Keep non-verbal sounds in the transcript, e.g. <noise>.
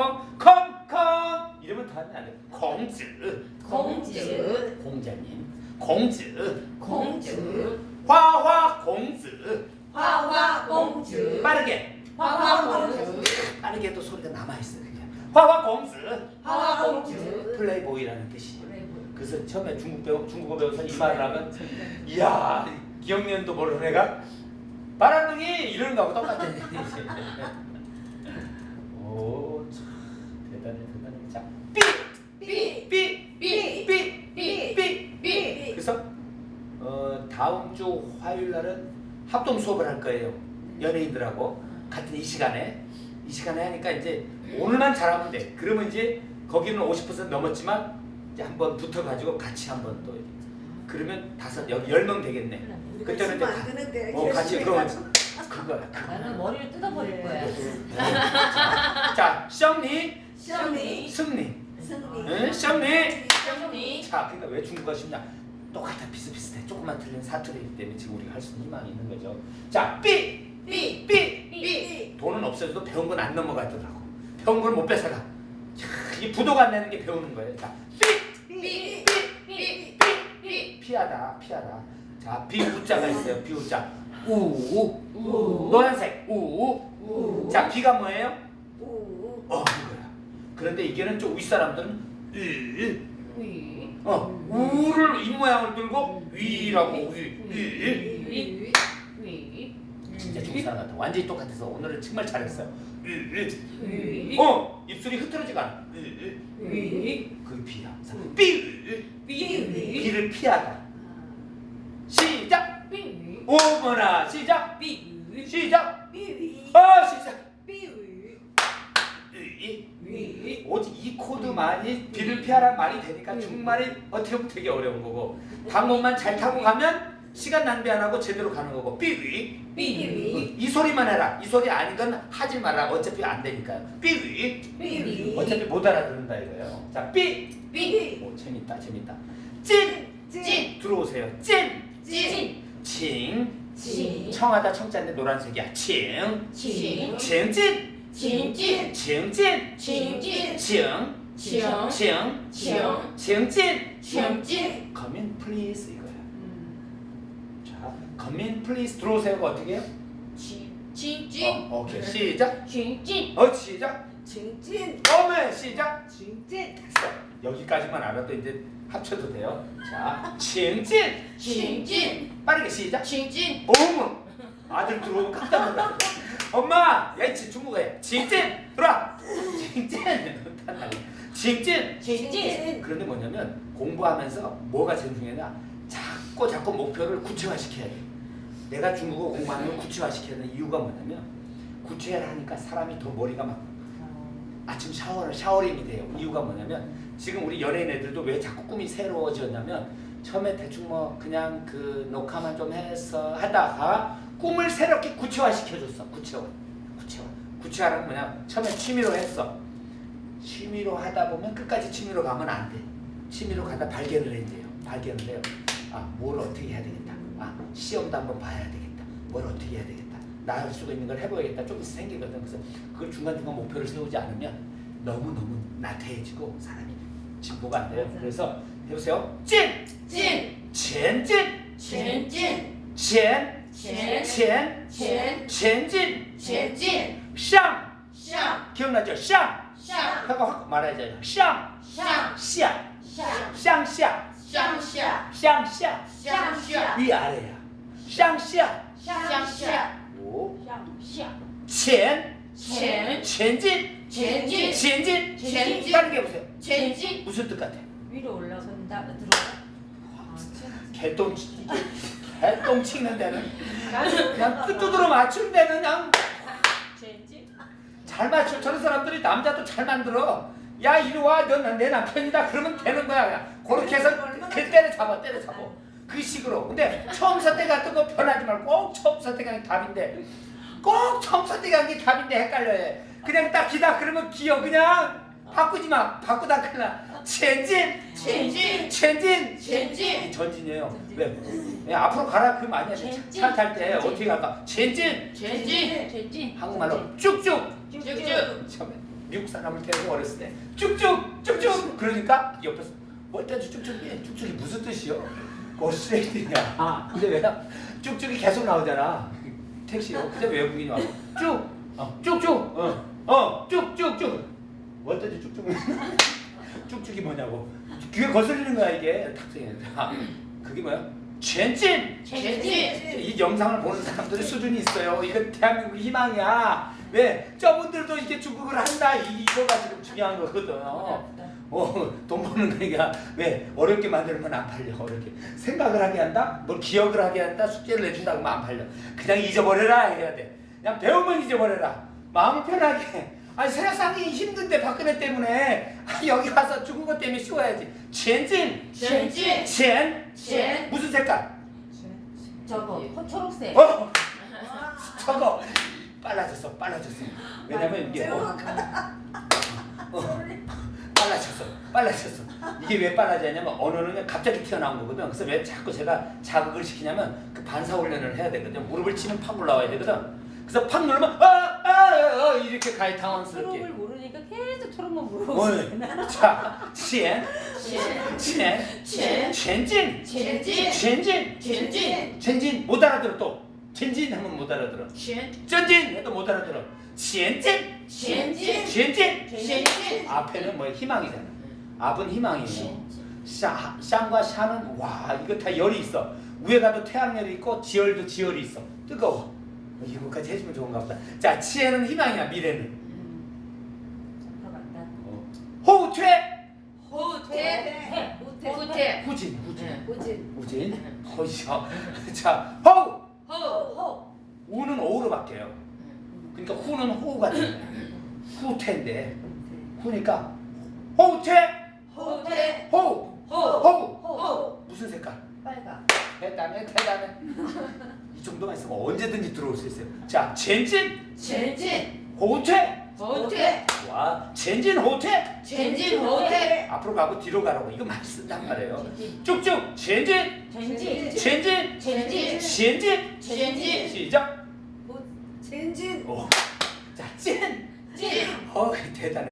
콩콩콩콩 이러면 더 하면 안 돼. 공즈 공주. 공자님. 공즈 공주. 화화 공즈 화화 공주. 빠르게. 화화 공주. 빠르게 또 소리가 남아 있어요 그냥. 화화 공즈 화화 공주. 플레이보이라는 뜻이에요. 그래서 처음에 중국 배우, 중국어 배워서 이 말을 하면 이야 기억년도 모르는 애가 바람둥이! 이러는 거하고 똑같아. 오참 <laughs> 대단해 대단해 자삐삐삐삐삐삐 그래서 어, 다음 주 화요일 날은 합동 수업을 할 거예요 연예인들하고 같은 이 시간에 이 시간에 하니까 이제 오늘만 잘하면 돼 그러면 이제 거기는 50% 넘었지만 이제 한번 붙어가지고 같이 한번 또 그러면 다섯 여기 열 명 되겠네. 그때는 이제 안 되는데 어 같이 그거. 그거. 나는 머리를 뜯어버릴 거야 자, 시험이 승리. 승리. 응? 胜리. 시험이 자, 그러니까 왜 중국어가 쉽냐? 똑같아 비슷비슷해. 조금만 틀린 사투리이기 때문에 지금 우리가 할 수 있는 희망이 있는 거죠. 자, 삐, 삐 삐. 삐 돈은 없어져도 배운 건 안 넘어가더라고. 배운 걸 못 뺏어가. 자, 이 부도가 안 내는 게 배우는 거예요. 자, 삐, 삐 삐, 삐. 피하다, 피하다. 자, 비우자가 있어요. 비우자. 우, 우 노란색. 우. 우 자, 비가 뭐예요? 우. 어, 이거야. 그런데 이게는 좀 윗사람들은 으, 위 어, 우를 입 모양을 들고 위라고 위, 위. 위 위 진짜 중국 사람 같아. 완전히 똑같아서 오늘은 정말 잘했어요. 위 어, 입술이 흐트러지가 않아. 위 그 비야. 자, 삐, 삐 비를 피하다. 시작. 삐 오머나 시작. 삐 시작. 삐위. 어, 시작. 삐위. 으, 위 오직 이 코드만이 비를 피하란 말이 되니까 정말 어떻게 보면 되게 어려운 거고 방법만 잘 타고 가면 시간 낭비 안 하고 제대로 가는 거고. 삐위. 삐이 소리만 해라. 이 소리 아닌 건 하지 마라. 어차피 안 되니까요. 삐위. 삐 어차피 못 알아듣는다 이거예요. 자삐. 삐. 오 재밌다 재밌다. 찐. 찐. 들어오세요. 찐. 찐. 칭. 칭. 청하다 청자인데 노란색이야. 칭. 칭. 칭찐. 칭찐 칭칭칭 칭찐 칭찐 come in please 이거야. 자 come in please. 들어오세요가 어떻게 해요? 칭찐 어, 오케이. 시작. 칭찐 어 시작. 징진. 어메 시작. 징진. 여기까지만 알아도 이제 합쳐도 돼요. 자 <laughs> 칭찐 칭찐 빠르게 시작. 칭찐 어머 아들 들어오면 깜짝 놀라 엄마 야이치 중국어에 칭찐 들어와. 칭찐 <laughs> 칭찐 칭찐 그런데 뭐냐면 공부하면서 뭐가 제일 중요하냐? 자꾸 자꾸 목표를 구체화시켜야 돼. 내가 중국어 공부하는 걸 구체화시켜야 되는 이유가 뭐냐면 구체화를 하니까 사람이 더 머리가 막 아침 샤워를 샤워링이 돼요. 이유가 뭐냐면 지금 우리 연예인 애들도 왜 자꾸 꿈이 새로워졌냐면 처음에 대충 뭐 그냥 그 녹화만 좀 해서 하다가 꿈을 새롭게 구체화시켜줬어. 구체화. 구체화. 구체화는 뭐냐? 처음에 취미로 했어 취미로 하다 보면 끝까지 취미로 가면 안 돼. 취미로 가다 발견을 해야 돼요. 발견을 해요. 아, 뭘 어떻게 해야 되겠다. 아, 시험도 한번 봐야 되겠다. 뭘 어떻게 해야 되겠다. 나 할 수가 있는 걸 해봐야겠다. 좀 생기거든. 그래서 그걸 중간중간 목표를 세우지 않으면 너무너무 나태해지고 사람이 진보가 안 돼요. 그래서 해보세요. 찐! 찐 젠진! 칭찐 젠! 첸 젠! 첸 젠진! 첸찐 샹! 샹 기억나죠? 샹! 샹 하고 확 말해야죠. 샹! 샹 샹! 샹 샹! 샹샤 샹!샹! 샹샤 위아래야. 샹!샹! 샹샤 오. 샹샤 첸! 첸 첸진! 첸진 첸진! 첸진 빠르게 해보세요. 첸찐 무슨 뜻 같아? 위로 올라간다 들어가 개똥, 개똥 치는 데는 그냥 뚜뚜드러 맞춘 데는 그냥 잘 맞춰. 저런 사람들이 남자도 잘 만들어. 야 이리 와, 넌내 남편이다. 그러면 되는 거야. 그냥. 그렇게 해서 그 때려잡아, 때려잡아. 그 식으로. 근데 처음 선택 같은 거 변하지 말고 꼭 처음 선택하는 게 답인데 꼭 처음 선택하는 게 답인데 헷갈려요. 그냥 딱 기다 그러면 기어 그냥 바꾸지 마. 바꾸다 큰일 나. 전진. 전진. 전진. 전진. 전진이에요. 왜? 예, 앞으로 가라 그러면 아니야. 차탈때 어떻게 갈까? 전진. 전진. 전진. 한국말로 쭉쭉. 쭉쭉. 처음에 미국 사람을 태우고 어렸을 때 쭉쭉 쭉쭉 그러니까 옆에서 뭐 뭘때 쭉쭉 예, 쭉쭉이 무슨 뜻이요? 고스레이트냐? 아 근데 왜 쭉쭉이 계속 나오잖아 택시요. 근데 외국인이 와서 쭉 어, 쭉쭉 어, 어 쭉쭉쭉 뭐 때도 쭉쭉 <laughs> 쭉쭉이 뭐냐고. 귀에 거슬리는 거야 이게. 탁생이. 아, 그게 뭐야? 전진! 전진. 이 영상을 보는 사람들의 수준이 있어요. 이건 대한민국 희망이야. 왜? 저분들도 이렇게 중국을 한다. 이- 이거가 지금 중요한 거거든. 어, 돈 버는 거니까. 왜? 어렵게 만들면 안 팔려. 어렵게. 생각을 하게 한다? 뭘 기억을 하게 한다? 숙제를 내준다 그러면 안 팔려. 그냥 잊어버려라. 해야 돼. 그냥 배우면 잊어버려라. 마음을 편하게 아니 세상이 힘든데 박근혜 때문에. 아, 여기 와서 중국어 때문에 쉬워야지. 전진 전진. 전 전. 무슨 색깔? 저거 호- 초록색. 어? 저거. 빨라졌어 빨라졌어. 왜냐면 이게 어, 어, 빨라졌어 빨라졌어. 이게 왜 빨라졌냐면 언어는 갑자기 튀어나온 거거든. 그래서 왜 자꾸 제가 자극을 시키냐면 그 반사 훈련을 해야 되거든. 무릎을 치면 팍 올라와야 되거든. 그래서 팍 누르면 아 아, 이렇게 가이타운스럽게. 초록을 모르니까 계속 초록만 물어보잖아 첸 첸, 첸, 첸진. 첸진. 첸진. 첸진. 못 알아들어 또. 첸진 하면 못 알아들어. 첸 쩐진 해도 못 알아들어. 첸진. 첸진. 첸진. 첸진. 앞에는 뭐 희망이잖아. 앞은 희망이고. 샹과 샤는 와 이거 다 열이 있어. 위에 가도 태양열이 있고 지열도 지열이 있어. 뜨거워. 이거까지 해주면 좋은가 보다 자 치에는 희망이야 미래는 음. 잡혀간다. 어. 호퇴 호퇴. 호퇴. 호퇴. 후진 후진 네. 우진. 후진 허이셔 자 호우 호. 호. 우는 오로 바뀌어요 그러니까 후는 호우가 거야 <laughs> 후퇴인데 후니까 호퇴 호퇴. 호우 호. 호우 호. 무슨 색깔 빨강. 대단해 대단해 이 정도만 있으면 언제든지 들어올 수 있어요 자 전진 전진. 호퇴 호퇴. 와 전진 호퇴 전진 호퇴. 앞으로 가고 뒤로 가라고 이거 많이 쓴단 말이에요. 쭉쭉 전진 전진. 전진 전진. 전진 전진. 시작. 오. 자, 찐! 진. 어, 대단해.